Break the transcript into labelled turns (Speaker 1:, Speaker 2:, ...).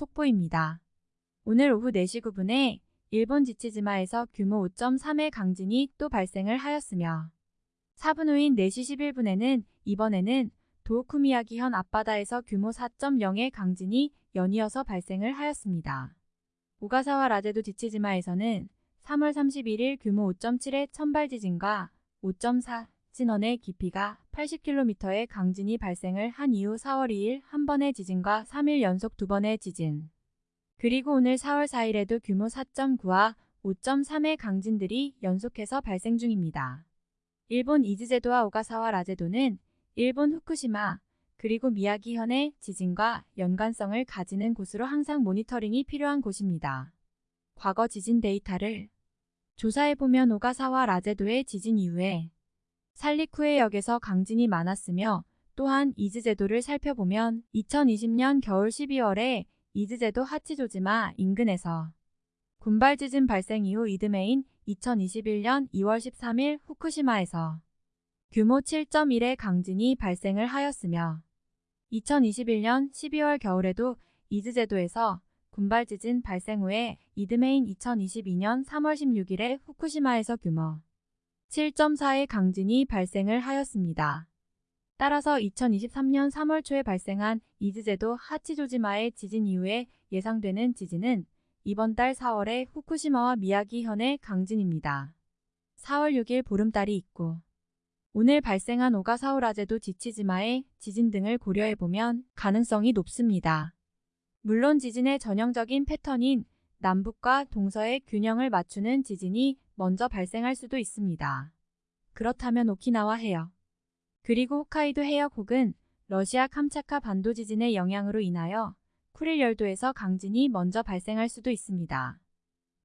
Speaker 1: 속보입니다. 오늘 오후 4시 9분에 일본 지치지마에서 규모 5.3의 강진이 또 발생을 하였으며 4분 후인 4시 11분에는 이번에는 도쿠미야기현 앞바다에서 규모 4.0의 강진이 연이어서 발생을 하였습니다. 오가사와 라제도 지치지마에서는 3월 31일 규모 5.7의 천발 지진과 5.4 진원의 깊이가 80km의 강진이 발생을 한 이후 4월 2일 한 번의 지진과 3일 연속 두 번의 지진 그리고 오늘 4월 4일에도 규모 4.9와 5.3의 강진들이 연속해서 발생 중입니다. 일본 이즈제도와 오가사와라 제도는 일본 후쿠시마 그리고 미야기현의 지진과 연관성을 가지는 곳으로 항상 모니터링이 필요한 곳입니다. 과거 지진 데이터를 조사해보면 오가사와라 제도의 지진 이후에 산리쿠 해역에서 강진이 많았으며 또한 이즈 제도를 살펴보면 2020년 겨울 12월에 이즈 제도 하치조지마 인근에서 군발 지진 발생 이후 이듬해인 2021년 2월 13일 후쿠시마에서 규모 7.1의 강진이 발생을 하였으며 2021년 12월 겨울에도 이즈 제도에서 군발 지진 발생 후에 이듬해인 2022년 3월 16일에 후쿠시마에서 규모 7.4의 강진이 발생을 하였습니다. 따라서 2023년 3월 초에 발생한 이즈제도 하치조지마의 지진 이후에 예상되는 지진은 이번 달 4월에 후쿠시마와 미야기현의 강진입니다. 4월 6일 보름달이 있고 오늘 발생한 오가사오라제도 지치지마의 지진 등을 고려해보면 가능성이 높습니다. 물론 지진의 전형적인 패턴인 남북과 동서의 균형을 맞추는 지진이 먼저 발생할 수도 있습니다. 그렇다면 오키나와 해역, 그리고 홋카이도 해역 혹은 러시아 캄차카 반도 지진의 영향으로 인하여 쿠릴 열도에서 강진이 먼저 발생할 수도 있습니다.